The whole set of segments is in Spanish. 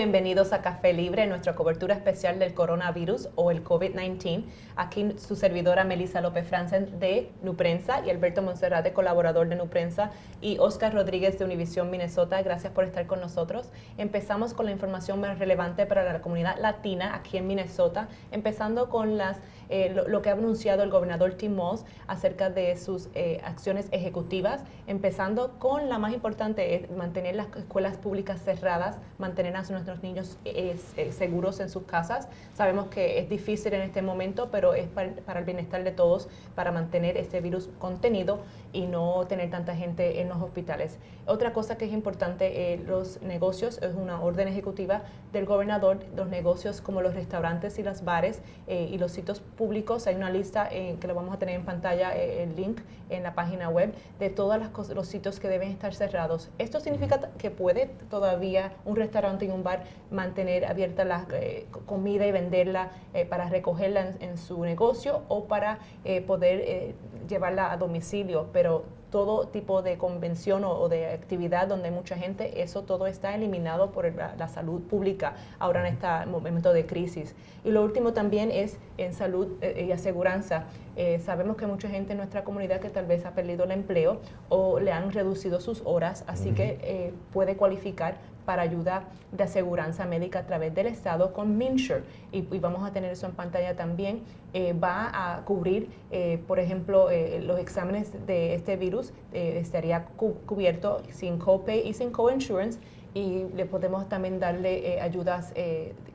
Bienvenidos a Café Libre, nuestra cobertura especial del coronavirus o el COVID-19. Aquí su servidora Melissa López Franzen de Nuprensa y Alberto Monserrate, colaborador de Nuprensa, y Oscar Rodríguez de Univisión Minnesota. Gracias por estar con nosotros. Empezamos con la información más relevante para la comunidad latina aquí en Minnesota, empezando con las eh, lo, que ha anunciado el gobernador Tim Moss acerca de sus eh, acciones ejecutivas, empezando con la más importante, es mantener las escuelas públicas cerradas, mantener a nuestros niños eh, seguros en sus casas. Sabemos que es difícil en este momento, pero es para, para el bienestar de todos, para mantener este virus contenido y no tener tanta gente en los hospitales. Otra cosa que es importante, los negocios, es una orden ejecutiva del gobernador, los negocios como los restaurantes y los bares y los sitios públicos. Hay una lista eh, que lo vamos a tener en pantalla, eh, el link en la página web, de todos los sitios que deben estar cerrados. Esto significa que puede todavía un restaurante y un bar mantener abierta la eh, comida y venderla para recogerla en, su negocio o para poder llevarla a domicilio, pero todo tipo de convención o, de actividad donde hay mucha gente, eso todo está eliminado por la, salud pública ahora en este momento de crisis. Y lo último también es en salud eh, y aseguranza. Eh, sabemos que mucha gente en nuestra comunidad que tal vez ha perdido el empleo o le han reducido sus horas, así que eh, puede cualificar para ayuda de aseguranza médica a través del Estado con MinSure. Y, vamos a tener eso en pantalla también. Eh, va a cubrir, eh, por ejemplo, eh, los exámenes de este virus, estaría cubierto sin copay y sin coinsurance y le podemos también darle ayudas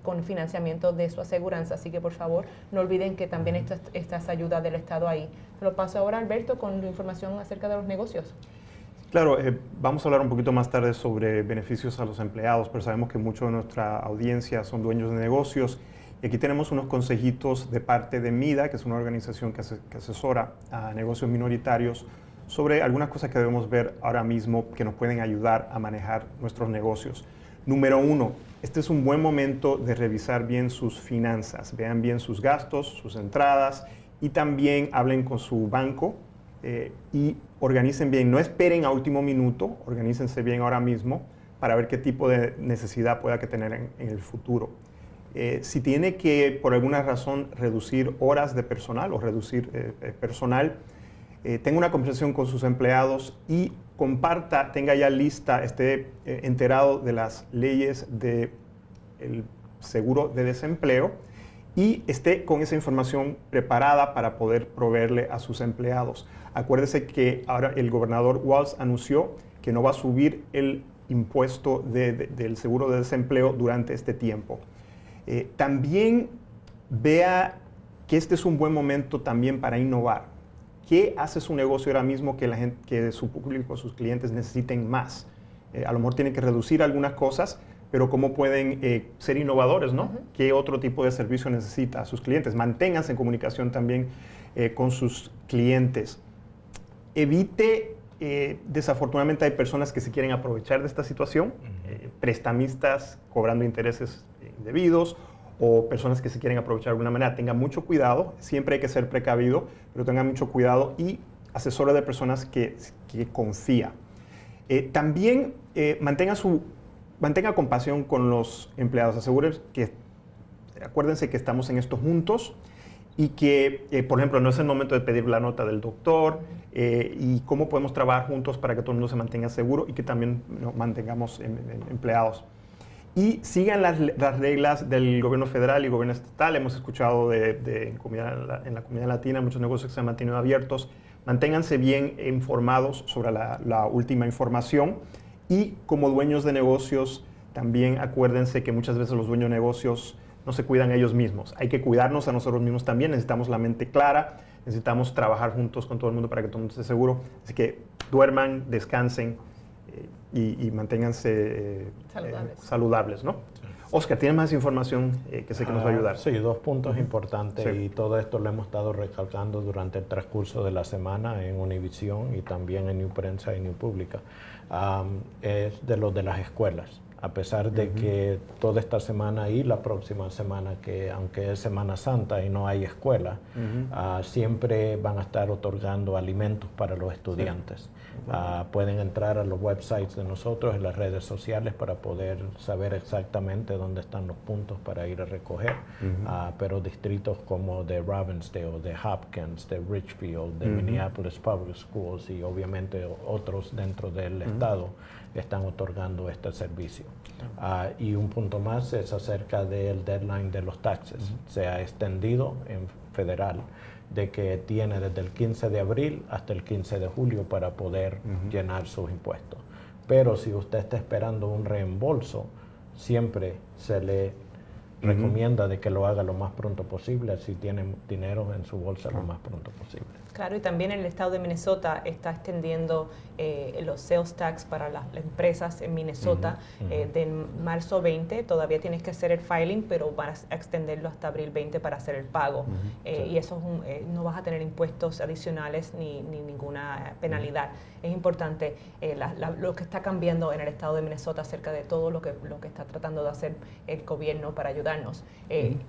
con financiamiento de su aseguranza. Así que por favor no olviden que también estas, estas ayudas del Estado ahí. Lo paso ahora Alberto con información acerca de los negocios. Claro, eh, vamos a hablar un poquito más tarde sobre beneficios a los empleados, pero sabemos que mucho de nuestra audiencia son dueños de negocios. Y aquí tenemos unos consejitos de parte de MIDA, que es una organización que, asesora a negocios minoritarios, sobre algunas cosas que debemos ver ahora mismo que nos pueden ayudar a manejar nuestros negocios. Número uno, este es un buen momento de revisar bien sus finanzas, vean bien sus gastos, sus entradas y también hablen con su banco eh, y organicen bien, no esperen a último minuto, organícense bien ahora mismo para ver qué tipo de necesidad pueda que tener en, el futuro. Eh, si tiene que, por alguna razón, reducir horas de personal o reducir eh, personal, tenga una conversación con sus empleados y comparta, tenga ya lista, esté enterado de las leyes del seguro de desempleo y esté con esa información preparada para poder proveerle a sus empleados. Acuérdese que ahora el gobernador Walz anunció que no va a subir el impuesto del seguro de desempleo durante este tiempo. Eh, también vea que este es un buen momento también para innovar. ¿Qué hace su negocio ahora mismo que, la gente, que su público, sus clientes necesiten más? Eh, a lo mejor tienen que reducir algunas cosas, pero cómo pueden eh, ser innovadores, ¿no? ¿Qué otro tipo de servicio necesita a sus clientes? Manténganse en comunicación también con sus clientes evite, eh, desafortunadamente hay personas que se quieren aprovechar de esta situación, eh, prestamistas cobrando intereses indebidos o personas que se quieren aprovechar de alguna manera. Tengan mucho cuidado, siempre hay que ser precavido, pero tengan mucho cuidado y asesore de personas que, que confía. Eh, también mantenga, su, mantenga compasión con los empleados, asegúrense que, acuérdense que estamos en esto juntos, y que, eh, por ejemplo, no es el momento de pedir la nota del doctor eh, y cómo podemos trabajar juntos para que todo el mundo se mantenga seguro y que también mantengamos em, em, empleados. Y sigan las, reglas del gobierno federal y gobierno estatal. Hemos escuchado de, en, la comunidad latina muchos negocios que se han mantenido abiertos. Manténganse bien informados sobre la última información y como dueños de negocios, también acuérdense que muchas veces los dueños de negocios no se cuidan ellos mismos. Hay que cuidarnos a nosotros mismos también, necesitamos la mente clara, necesitamos trabajar juntos con todo el mundo para que todo el mundo esté seguro. Así que duerman, descansen eh, y, manténganse eh, saludables. ¿no? Oscar, ¿tienes más información eh, que sé que nos va a ah, ayudar? Sí, dos puntos importantes y todo esto lo hemos estado recalcando durante el transcurso de la semana en Univisión y también en New Prensa y New Pública. es de los de las escuelas a pesar de que toda esta semana y la próxima semana, que aunque es Semana Santa y no hay escuela, ah, siempre van a estar otorgando alimentos para los estudiantes. Ah, pueden entrar a los websites de nosotros, en las redes sociales, para poder saber exactamente dónde están los puntos para ir a recoger, ah, pero distritos como de Ravensdale, de Hopkins, de Richfield, de Minneapolis Public Schools y obviamente otros dentro del estado están otorgando este servicio. Ah, y un punto más es acerca del deadline de los taxes. Se ha extendido en federal de que tiene desde el 15 de abril hasta el 15 de julio para poder llenar sus impuestos. Pero si usted está esperando un reembolso, siempre se le recomienda de que lo haga lo más pronto posible, si tiene dinero en su bolsa lo más pronto posible. Claro, y también el estado de Minnesota está extendiendo eh, los sales tax para las, empresas en Minnesota eh, de marzo 20. Todavía tienes que hacer el filing, pero vas a extenderlo hasta abril 20 para hacer el pago. Eh, y eso no vas a tener impuestos adicionales ni, ninguna penalidad. Es importante lo que está cambiando en el estado de Minnesota acerca de todo lo que, lo que está tratando de hacer el gobierno para ayudarnos.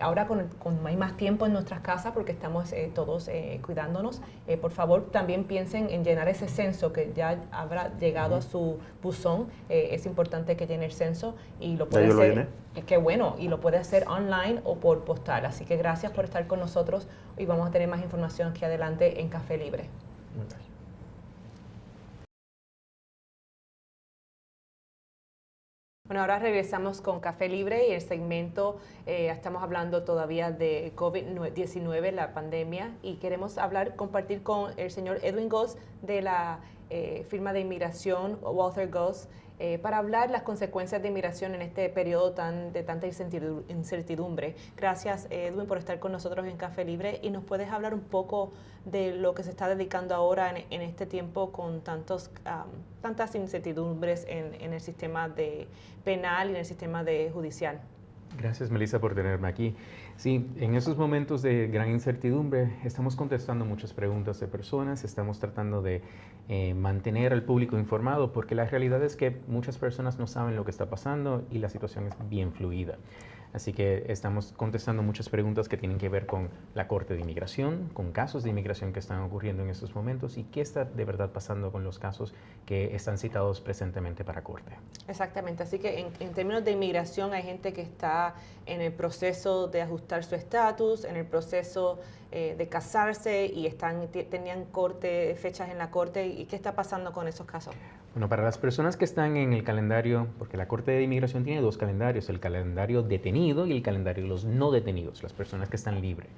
Ahora con, con, hay más tiempo en nuestras casas porque estamos todos cuidándonos. Eh, por favor, también piensen en llenar ese censo que ya habrá llegado a su buzón. Eh, es importante que llene el censo y lo puede hacer. Qué bueno, y lo puede hacer online o por postal. Así que gracias por estar con nosotros y vamos a tener más información aquí adelante en Café Libre. Bueno, ahora regresamos con Café Libre y el segmento, eh, estamos hablando todavía de COVID-19, la pandemia, y queremos hablar, compartir con el señor Edwin Goss de la eh, firma de inmigración Walter Goss eh, para hablar las consecuencias de inmigración en este periodo tan, de tanta incertidumbre. Gracias, Edwin, por estar con nosotros en Café Libre y nos puedes hablar un poco de lo que se está dedicando ahora en, este tiempo con tantos, tantas incertidumbres en, en, el sistema de penal y en el sistema de judicial. Gracias, Melissa, por tenerme aquí. Sí, en esos momentos de gran incertidumbre estamos contestando muchas preguntas de personas, estamos tratando de eh, mantener al público informado porque la realidad es que muchas personas no saben lo que está pasando y la situación es bien fluida. Así que estamos contestando muchas preguntas que tienen que ver con la Corte de Inmigración, con casos de inmigración que están ocurriendo en estos momentos y qué está de verdad pasando con los casos que están citados presentemente para Corte. Exactamente, así que en, términos de inmigración hay gente que está en el proceso de ajustar su estatus, en el proceso eh, de casarse y están tenían corte, fechas en la Corte. ¿Y qué está pasando con esos casos? Bueno, para las personas que están en el calendario, porque la Corte de Inmigración tiene dos calendarios, el calendario detenido y el calendario de los no detenidos, las personas que están libres.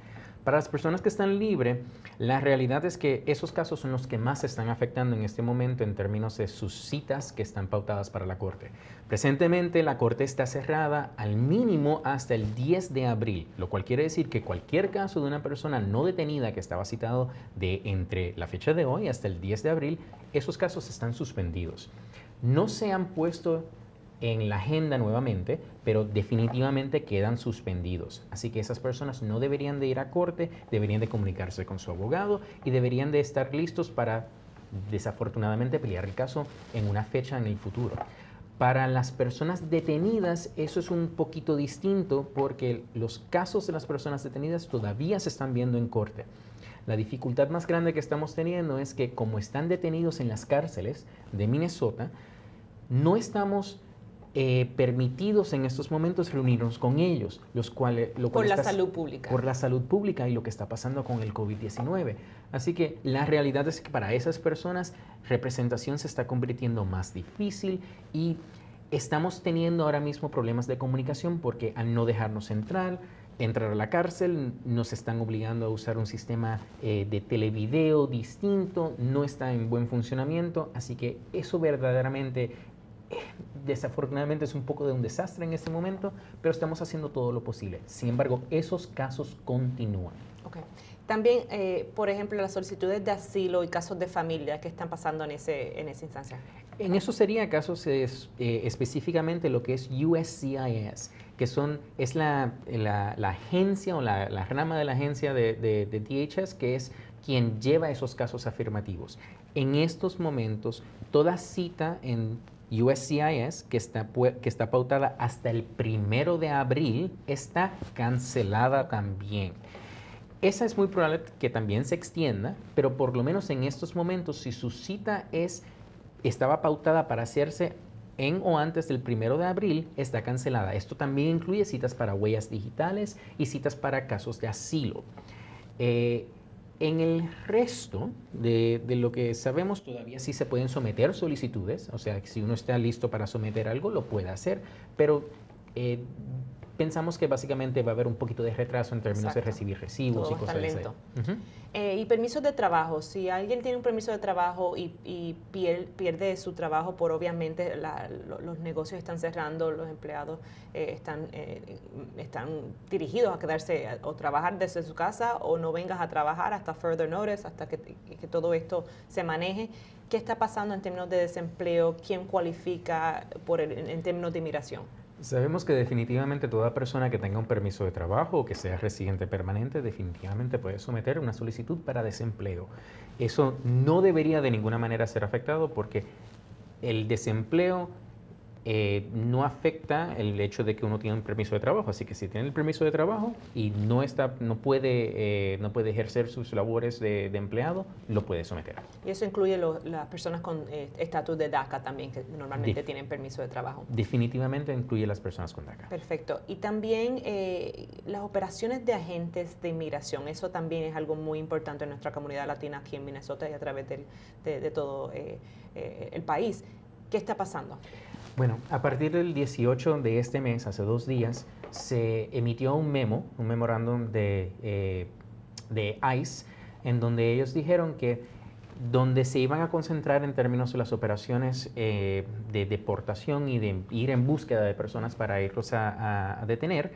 Para las personas que están libres, la realidad es que esos casos son los que más se están afectando en este momento en términos de sus citas que están pautadas para la Corte. Presentemente la Corte está cerrada al mínimo hasta el 10 de abril, lo cual quiere decir que cualquier caso de una persona no detenida que estaba citado de entre la fecha de hoy hasta el 10 de abril, esos casos están suspendidos. No se han puesto en la agenda nuevamente, pero definitivamente quedan suspendidos. Así que esas personas no deberían de ir a corte, deberían de comunicarse con su abogado y deberían de estar listos para, desafortunadamente, pelear el caso en una fecha en el futuro. Para las personas detenidas eso es un poquito distinto porque los casos de las personas detenidas todavía se están viendo en corte. La dificultad más grande que estamos teniendo es que como están detenidos en las cárceles de Minnesota, no estamos eh, permitidos en estos momentos reunirnos con ellos, los cuales... Lo por la salud pública. Por la salud pública y lo que está pasando con el COVID-19. Así que la realidad es que para esas personas representación se está convirtiendo más difícil y estamos teniendo ahora mismo problemas de comunicación porque al no dejarnos entrar, entrar a la cárcel, nos están obligando a usar un sistema eh, de televideo distinto, no está en buen funcionamiento, así que eso verdaderamente desafortunadamente es un poco de un desastre en este momento, pero estamos haciendo todo lo posible. Sin embargo, esos casos continúan. Okay. También, eh, por ejemplo, las solicitudes de asilo y casos de familia que están pasando en, ese, en esa instancia. En eso sería casos es, eh, específicamente lo que es USCIS, que son, es la, la, agencia o la, rama de la agencia de, de, DHS, que es quien lleva esos casos afirmativos. En estos momentos, toda cita en USCIS, que está, que está pautada hasta el primero de abril, está cancelada también. Esa es muy probable que también se extienda, pero por lo menos en estos momentos, si su cita es, estaba pautada para hacerse en o antes del primero de abril, está cancelada. Esto también incluye citas para huellas digitales y citas para casos de asilo. Eh, en el resto de, lo que sabemos, todavía sí se pueden someter solicitudes, o sea, si uno está listo para someter algo, lo puede hacer, pero eh, pensamos que básicamente va a haber un poquito de retraso en términos de recibir recibos y cosas así. Eh, y permisos de trabajo, si alguien tiene un permiso de trabajo y, pierde, su trabajo por obviamente los negocios están cerrando, los empleados eh, están, eh, están dirigidos a quedarse o trabajar desde su casa o no vengas a trabajar hasta further notice, hasta que, todo esto se maneje. ¿Qué está pasando en términos de desempleo? ¿Quién cualifica por en términos de inmigración? Sabemos que definitivamente toda persona que tenga un permiso de trabajo o que sea residente permanente definitivamente puede someter una solicitud para desempleo. Eso no debería de ninguna manera ser afectado porque el desempleo eh, no afecta el hecho de que uno tiene un permiso de trabajo. Así que si tiene el permiso de trabajo y no, está, no, puede, eh, no puede ejercer sus labores de, empleado, lo puede someter. Y eso incluye las personas con eh, estatus de DACA también, que normalmente tienen permiso de trabajo. Definitivamente incluye las personas con DACA. Perfecto. Y también las operaciones de agentes de inmigración, eso también es algo muy importante en nuestra comunidad latina aquí en Minnesota y a través de, de, todo el país. ¿Qué está pasando? Bueno, a partir del 18 de este mes, hace dos días, se emitió un memo, un memorándum de, eh, de ICE, en donde ellos dijeron que donde se iban a concentrar en términos de las operaciones eh, de deportación y de ir en búsqueda de personas para irlos a, detener,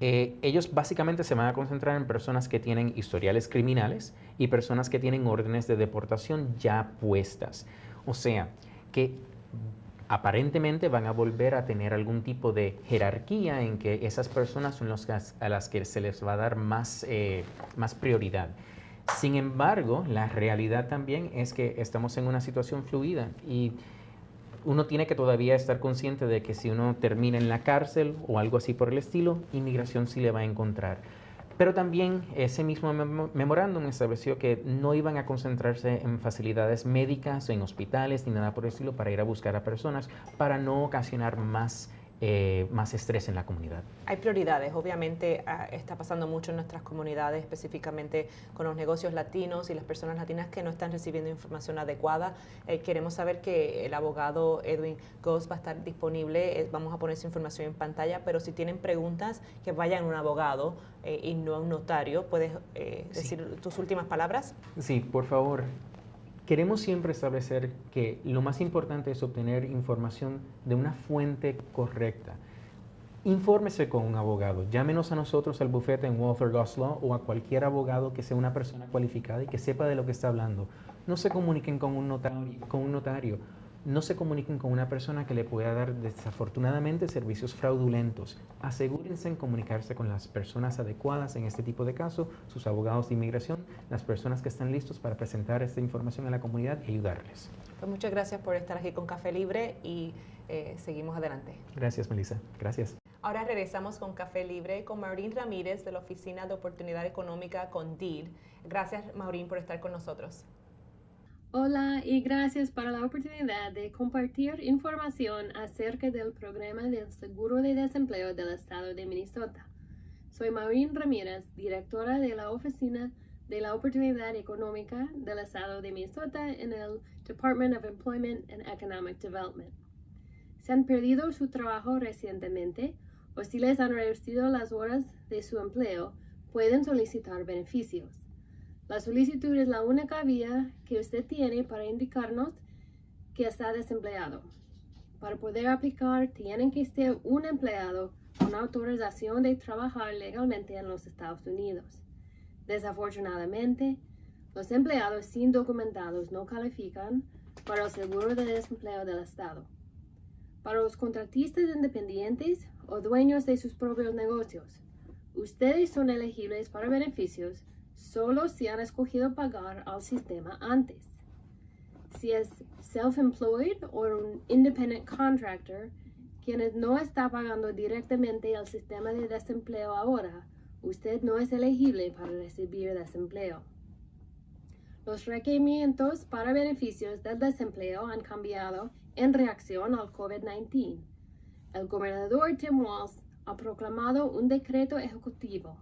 eh, ellos básicamente se van a concentrar en personas que tienen historiales criminales y personas que tienen órdenes de deportación ya puestas. O sea, que aparentemente van a volver a tener algún tipo de jerarquía en que esas personas son las a las que se les va a dar más, eh, más prioridad. Sin embargo, la realidad también es que estamos en una situación fluida y uno tiene que todavía estar consciente de que si uno termina en la cárcel o algo así por el estilo, inmigración sí le va a encontrar. Pero también ese mismo memorándum estableció que no iban a concentrarse en facilidades médicas, en hospitales, ni nada por el estilo para ir a buscar a personas, para no ocasionar más eh, más estrés en la comunidad. Hay prioridades, obviamente ah, está pasando mucho en nuestras comunidades, específicamente con los negocios latinos y las personas latinas que no están recibiendo información adecuada. Eh, queremos saber que el abogado Edwin Goss va a estar disponible, eh, vamos a poner su información en pantalla, pero si tienen preguntas, que vayan a un abogado y no a un notario. ¿Puedes decir tus últimas palabras? Sí, por favor. Queremos siempre establecer que lo más importante es obtener información de una fuente correcta. Infórmese con un abogado. Llámenos a nosotros al bufete en Walter Goslow o a cualquier abogado que sea una persona cualificada y que sepa de lo que está hablando. No se comuniquen con un notario. Con un notario no se comuniquen con una persona que le pueda dar desafortunadamente servicios fraudulentos. Asegúrense en comunicarse con las personas adecuadas en este tipo de casos, sus abogados de inmigración, las personas que están listos para presentar esta información a la comunidad y ayudarles. Pues muchas gracias por estar aquí con Café Libre y eh, seguimos adelante. Gracias, Melissa. Gracias. Ahora regresamos con Café Libre con Maurín Ramírez de la Oficina de Oportunidad Económica con DEED. Gracias, Maurín, por estar con nosotros. Hola y gracias por la oportunidad de compartir información acerca del programa del Seguro de Desempleo del Estado de Minnesota. Soy Maureen Ramírez, directora de la Oficina de la Oportunidad Económica del Estado de Minnesota en el Department of Employment and Economic Development. Si han perdido su trabajo recientemente o si les han reducido las horas de su empleo, pueden solicitar beneficios. La solicitud es la única vía que usted tiene para indicarnos que está desempleado. Para poder aplicar, tienen que ser un empleado con autorización de trabajar legalmente en los Estados Unidos. Desafortunadamente, los empleados sin documentados no califican para el seguro de desempleo del Estado. Para los contratistas independientes o dueños de sus propios negocios, ustedes son elegibles para beneficios solo si han escogido pagar al sistema antes. Si es self-employed o un independent contractor, quienes no está pagando directamente al sistema de desempleo ahora, usted no es elegible para recibir desempleo. Los requerimientos para beneficios del desempleo han cambiado en reacción al COVID-19. El gobernador Tim Walz ha proclamado un decreto ejecutivo.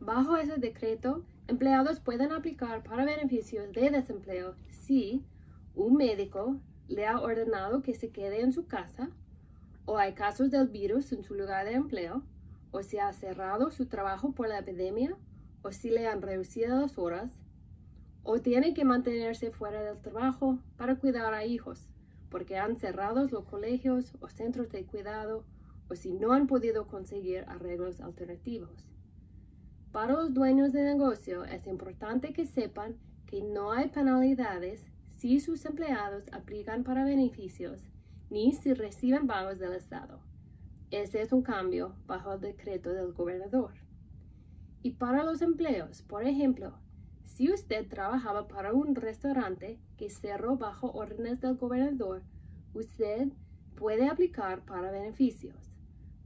Bajo ese decreto, empleados pueden aplicar para beneficios de desempleo si un médico le ha ordenado que se quede en su casa o hay casos del virus en su lugar de empleo, o si ha cerrado su trabajo por la epidemia, o si le han reducido las horas, o tiene que mantenerse fuera del trabajo para cuidar a hijos, porque han cerrado los colegios o centros de cuidado, o si no han podido conseguir arreglos alternativos. Para los dueños de negocio es importante que sepan que no hay penalidades si sus empleados aplican para beneficios ni si reciben pagos del Estado. Este es un cambio bajo el decreto del gobernador. Y para los empleos, por ejemplo, si usted trabajaba para un restaurante que cerró bajo órdenes del gobernador, usted puede aplicar para beneficios.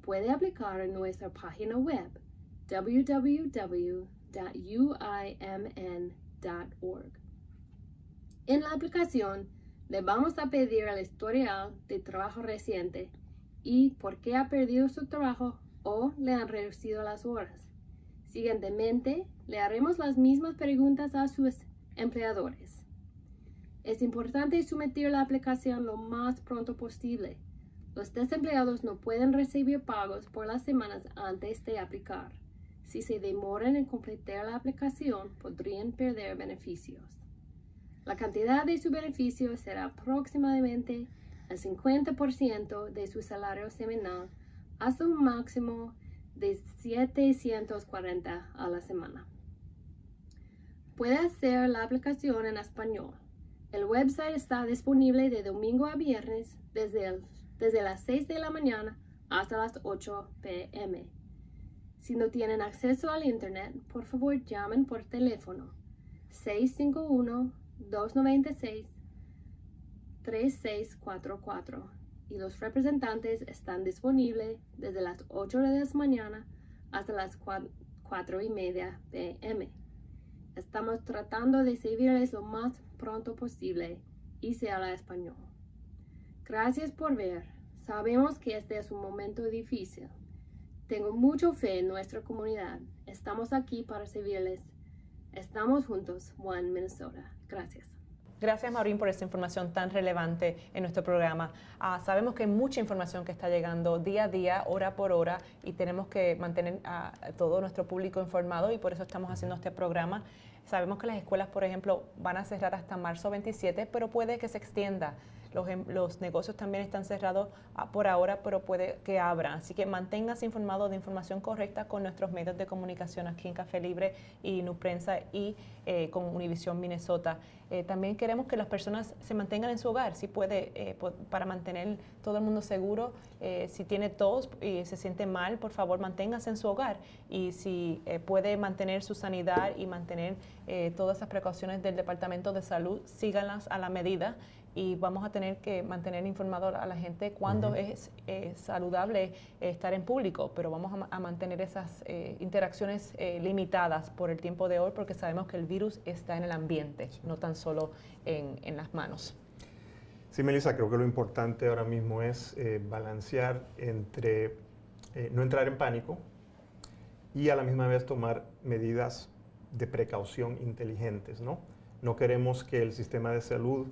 Puede aplicar en nuestra página web www.uimn.org. En la aplicación, le vamos a pedir el historial de trabajo reciente y por qué ha perdido su trabajo o le han reducido las horas. Siguientemente, le haremos las mismas preguntas a sus empleadores. Es importante someter la aplicación lo más pronto posible. Los desempleados no pueden recibir pagos por las semanas antes de aplicar. Si se demoran en completar la aplicación, podrían perder beneficios. La cantidad de su beneficio será aproximadamente el 50% de su salario semanal hasta un máximo de 740 a la semana. Puede hacer la aplicación en español. El website está disponible de domingo a viernes desde, desde las 6 de la mañana hasta las 8 pm. Si no tienen acceso al Internet, por favor llamen por teléfono 651 296-3644 y los representantes están disponibles desde las 8 de la mañana hasta las 4, y media pm. Estamos tratando de servirles lo más pronto posible y se habla español. Gracias por ver. Sabemos que este es un momento difícil. Tengo mucho fe en nuestra comunidad. Estamos aquí para servirles. Estamos juntos, One Minnesota. Gracias. Gracias, Maurín, por esta información tan relevante en nuestro programa. Ah, sabemos que hay mucha información que está llegando día a día, hora por hora, y tenemos que mantener a todo nuestro público informado y por eso estamos haciendo este programa. Sabemos que las escuelas, por ejemplo, van a cerrar hasta marzo 27, pero puede que se extienda. Los, em, los, negocios también están cerrados ah, por ahora, pero puede que abran. Así que manténgase informado de información correcta con nuestros medios de comunicación aquí en Café Libre y Nuprensa y eh, con Univision Minnesota. Eh, también queremos que las personas se mantengan en su hogar, si puede, eh, para mantener todo el mundo seguro. si tiene tos y se siente mal, por favor, manténgase en su hogar. Y si puede mantener su sanidad y mantener todas esas precauciones del Departamento de Salud, síganlas a la medida y vamos a tener que mantener informado a la gente cuándo es saludable estar en público, pero vamos a, mantener esas eh, interacciones eh, limitadas por el tiempo de hoy porque sabemos que el virus está en el ambiente, no tan solo en, en, las manos. Sí, Melissa, creo que lo importante ahora mismo es eh, balancear entre no entrar en pánico y a la misma vez tomar medidas de precaución inteligentes, ¿no? No queremos que el sistema de salud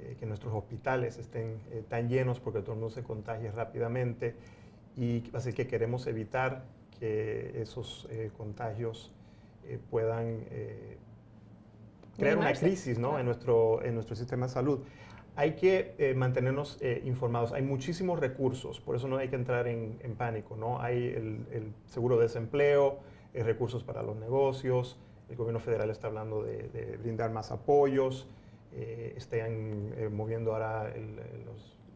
eh, que nuestros hospitales estén eh, tan llenos porque todo el mundo se contagie rápidamente y así que queremos evitar que esos eh, contagios puedan crear una crisis ¿no? en, nuestro, en nuestro sistema de salud. Hay que mantenernos informados. Hay muchísimos recursos, por eso no hay que entrar en, en pánico. ¿no? Hay el, el, seguro de desempleo, recursos para los negocios, el gobierno federal está hablando de, de brindar más apoyos, eh, estén eh, moviendo ahora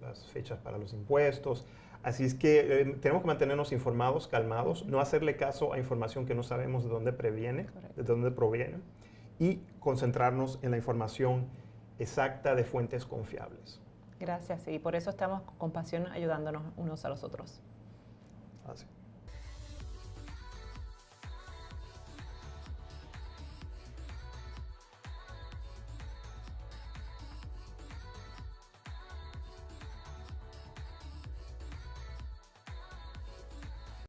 las fechas para los impuestos. Así es que eh, tenemos que mantenernos informados, calmados, no hacerle caso a información que no sabemos de dónde previene, de dónde proviene, y concentrarnos en la información exacta de fuentes confiables. Gracias, y por eso estamos con pasión ayudándonos unos a los otros. Así.